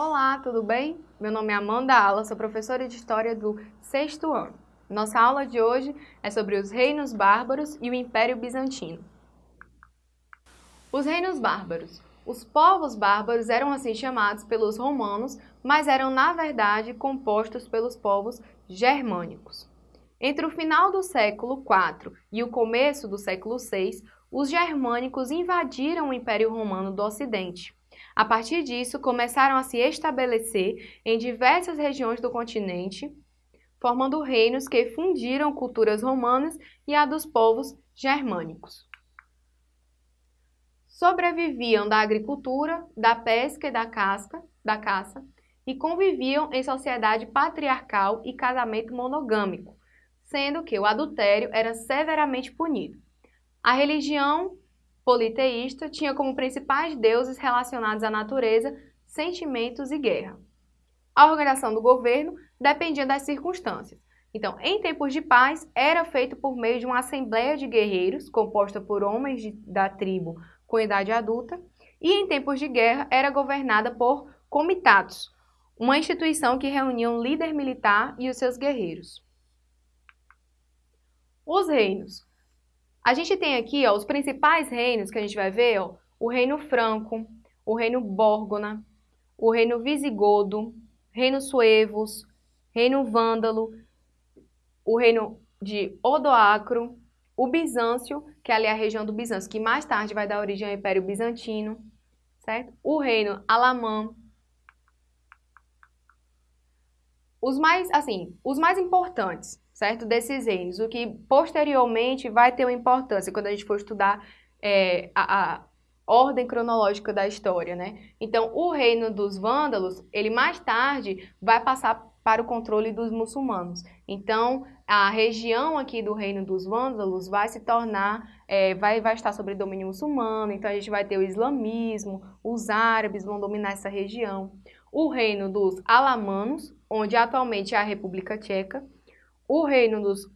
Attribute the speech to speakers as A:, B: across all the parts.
A: Olá, tudo bem? Meu nome é Amanda Ala, sou professora de História do sexto ano. Nossa aula de hoje é sobre os reinos bárbaros e o Império Bizantino. Os reinos bárbaros. Os povos bárbaros eram assim chamados pelos romanos, mas eram na verdade compostos pelos povos germânicos. Entre o final do século IV e o começo do século VI, os germânicos invadiram o Império Romano do Ocidente. A partir disso, começaram a se estabelecer em diversas regiões do continente, formando reinos que fundiram culturas romanas e a dos povos germânicos. Sobreviviam da agricultura, da pesca e da, casca, da caça e conviviam em sociedade patriarcal e casamento monogâmico, sendo que o adultério era severamente punido. A religião politeísta tinha como principais deuses relacionados à natureza, sentimentos e guerra. A organização do governo dependia das circunstâncias. Então, em tempos de paz, era feito por meio de uma assembleia de guerreiros, composta por homens de, da tribo com idade adulta, e em tempos de guerra era governada por comitatos, uma instituição que reunia um líder militar e os seus guerreiros. Os reinos. A gente tem aqui ó, os principais reinos que a gente vai ver, ó, o reino franco, o reino bórgona, o reino visigodo, reino suevos, reino vândalo, o reino de Odoacro, o Bizâncio, que é ali a região do Bizâncio, que mais tarde vai dar origem ao Império Bizantino, certo? O reino Alamã. Os mais, assim, os mais importantes certo? Desses reinos, o que posteriormente vai ter uma importância quando a gente for estudar é, a, a ordem cronológica da história, né? Então, o reino dos vândalos, ele mais tarde vai passar para o controle dos muçulmanos. Então, a região aqui do reino dos vândalos vai se tornar, é, vai, vai estar sob domínio muçulmano, então a gente vai ter o islamismo, os árabes vão dominar essa região. O reino dos alamanos, onde atualmente é a República Tcheca, o reino dos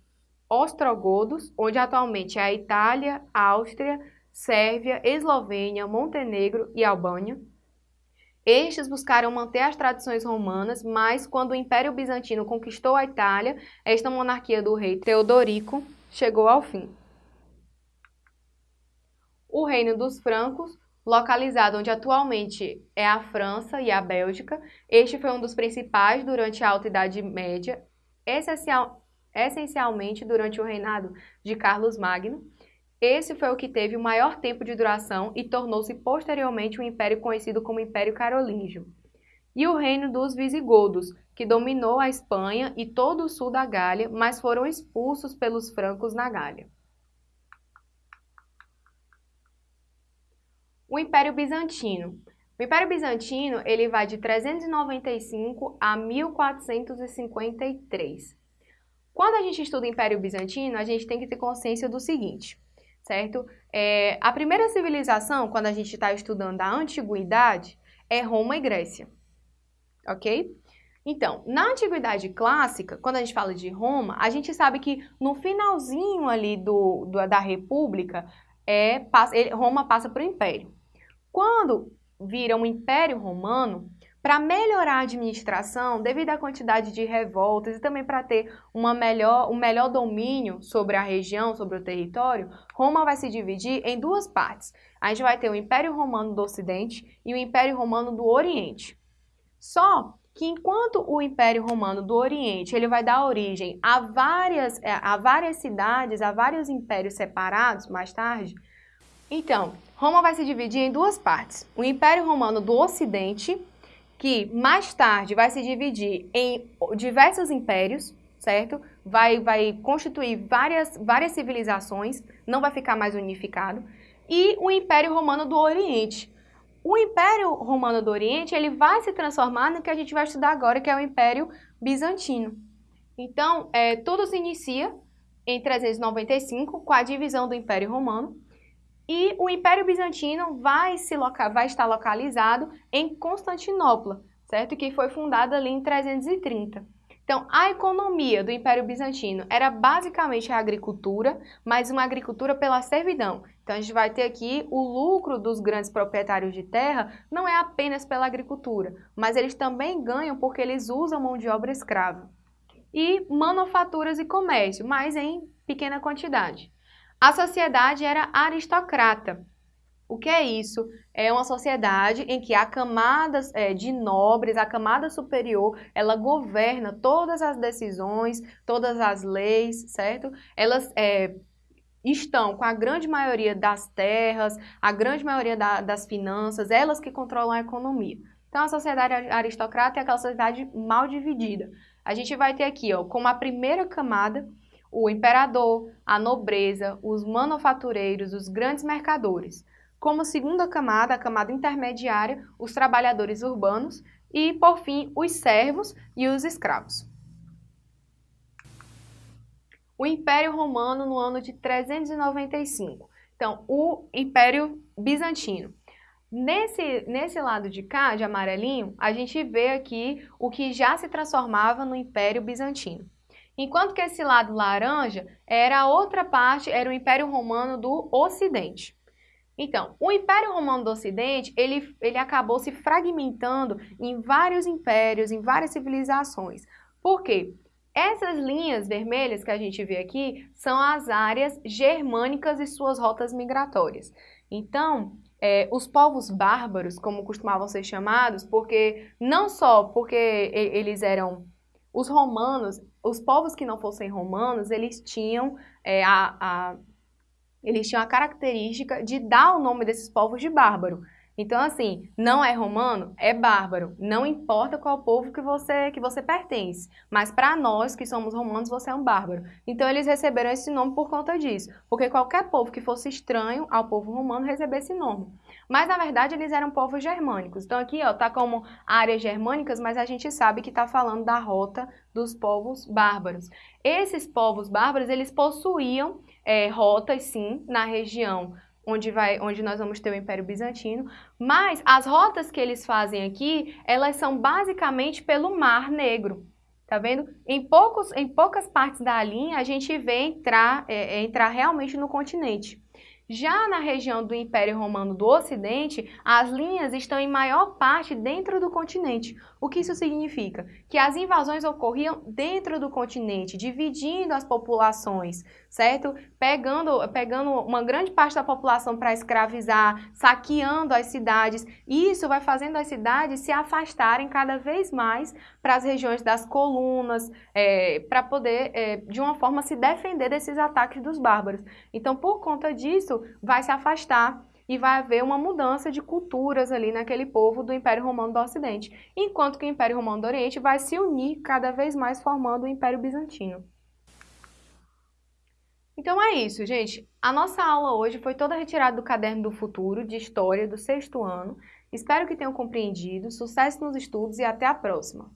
A: ostrogodos, onde atualmente é a Itália, Áustria, Sérvia, Eslovênia, Montenegro e Albânia. Estes buscaram manter as tradições romanas, mas quando o Império Bizantino conquistou a Itália, esta monarquia do rei Teodorico chegou ao fim. O reino dos francos, localizado onde atualmente é a França e a Bélgica, este foi um dos principais durante a Alta Idade Média, essencial, essencialmente durante o reinado de Carlos Magno. Esse foi o que teve o maior tempo de duração e tornou-se posteriormente um império conhecido como Império Carolíngio. E o reino dos Visigodos, que dominou a Espanha e todo o sul da Gália, mas foram expulsos pelos francos na Gália. O Império Bizantino. O Império Bizantino ele vai de 395 a 1453. Quando a gente estuda o Império Bizantino, a gente tem que ter consciência do seguinte, certo? É, a primeira civilização, quando a gente está estudando a Antiguidade, é Roma e Grécia, ok? Então, na Antiguidade Clássica, quando a gente fala de Roma, a gente sabe que no finalzinho ali do, do da República, é, passa, ele, Roma passa para o Império. Quando vira um Império Romano, para melhorar a administração, devido à quantidade de revoltas e também para ter uma melhor, um melhor domínio sobre a região, sobre o território, Roma vai se dividir em duas partes. A gente vai ter o Império Romano do Ocidente e o Império Romano do Oriente. Só que enquanto o Império Romano do Oriente ele vai dar origem a várias, é, a várias cidades, a vários impérios separados mais tarde, então, Roma vai se dividir em duas partes. O Império Romano do Ocidente, que mais tarde vai se dividir em diversos impérios, certo? Vai, vai constituir várias, várias civilizações, não vai ficar mais unificado. E o Império Romano do Oriente. O Império Romano do Oriente ele vai se transformar no que a gente vai estudar agora, que é o Império Bizantino. Então, é, tudo se inicia em 395 com a divisão do Império Romano e o Império Bizantino vai, se vai estar localizado em Constantinopla, certo? Que foi fundada ali em 330. Então, a economia do Império Bizantino era basicamente a agricultura, mas uma agricultura pela servidão. Então, a gente vai ter aqui o lucro dos grandes proprietários de terra não é apenas pela agricultura, mas eles também ganham porque eles usam mão de obra escrava. E manufaturas e comércio, mas em pequena quantidade. A sociedade era aristocrata, o que é isso? É uma sociedade em que a camada é, de nobres, a camada superior, ela governa todas as decisões, todas as leis, certo? Elas é, estão com a grande maioria das terras, a grande maioria da, das finanças, elas que controlam a economia. Então, a sociedade aristocrata é aquela sociedade mal dividida. A gente vai ter aqui, ó, como a primeira camada, o imperador, a nobreza, os manufatureiros, os grandes mercadores. Como segunda camada, a camada intermediária, os trabalhadores urbanos e, por fim, os servos e os escravos. O Império Romano no ano de 395. Então, o Império Bizantino. Nesse, nesse lado de cá, de amarelinho, a gente vê aqui o que já se transformava no Império Bizantino. Enquanto que esse lado laranja era a outra parte, era o Império Romano do Ocidente. Então, o Império Romano do Ocidente, ele, ele acabou se fragmentando em vários impérios, em várias civilizações. Por quê? Essas linhas vermelhas que a gente vê aqui são as áreas germânicas e suas rotas migratórias. Então, é, os povos bárbaros, como costumavam ser chamados, porque não só porque eles eram os romanos, os povos que não fossem romanos, eles tinham é, a, a eles tinham a característica de dar o nome desses povos de bárbaro. Então, assim, não é romano, é bárbaro. Não importa qual povo que você, que você pertence. Mas para nós que somos romanos, você é um bárbaro. Então, eles receberam esse nome por conta disso. Porque qualquer povo que fosse estranho ao povo romano recebia esse nome. Mas, na verdade, eles eram povos germânicos. Então, aqui, ó, tá como áreas germânicas, mas a gente sabe que está falando da rota dos povos bárbaros. Esses povos bárbaros, eles possuíam é, rotas, sim, na região onde, vai, onde nós vamos ter o Império Bizantino, mas as rotas que eles fazem aqui, elas são basicamente pelo Mar Negro. Tá vendo? Em, poucos, em poucas partes da linha, a gente vê entrar, é, é entrar realmente no continente. Já na região do Império Romano do Ocidente, as linhas estão em maior parte dentro do continente. O que isso significa? Que as invasões ocorriam dentro do continente, dividindo as populações, certo? Pegando, pegando uma grande parte da população para escravizar, saqueando as cidades. Isso vai fazendo as cidades se afastarem cada vez mais para as regiões das colunas, é, para poder, é, de uma forma, se defender desses ataques dos bárbaros. Então, por conta disso, vai se afastar e vai haver uma mudança de culturas ali naquele povo do Império Romano do Ocidente, enquanto que o Império Romano do Oriente vai se unir cada vez mais formando o Império Bizantino. Então é isso, gente. A nossa aula hoje foi toda retirada do Caderno do Futuro, de História, do sexto ano. Espero que tenham compreendido. Sucesso nos estudos e até a próxima!